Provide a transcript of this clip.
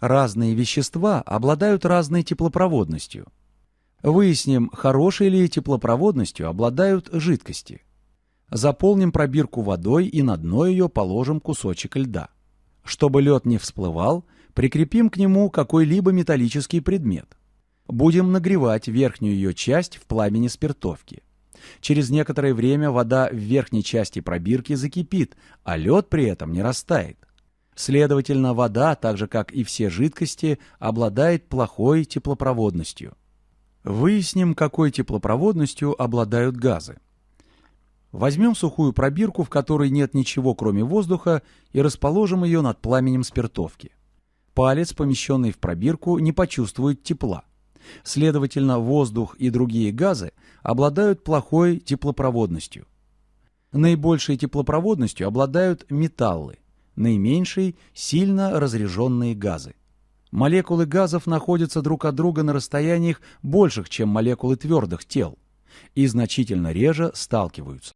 Разные вещества обладают разной теплопроводностью. Выясним, хорошей ли теплопроводностью обладают жидкости. Заполним пробирку водой и на дно ее положим кусочек льда. Чтобы лед не всплывал, прикрепим к нему какой-либо металлический предмет. Будем нагревать верхнюю ее часть в пламени спиртовки. Через некоторое время вода в верхней части пробирки закипит, а лед при этом не растает. Следовательно, вода, так же как и все жидкости, обладает плохой теплопроводностью. Выясним, какой теплопроводностью обладают газы. Возьмем сухую пробирку, в которой нет ничего, кроме воздуха, и расположим ее над пламенем спиртовки. Палец, помещенный в пробирку, не почувствует тепла. Следовательно, воздух и другие газы обладают плохой теплопроводностью. Наибольшей теплопроводностью обладают металлы, наименьшей – сильно разряженные газы. Молекулы газов находятся друг от друга на расстояниях больших, чем молекулы твердых тел, и значительно реже сталкиваются.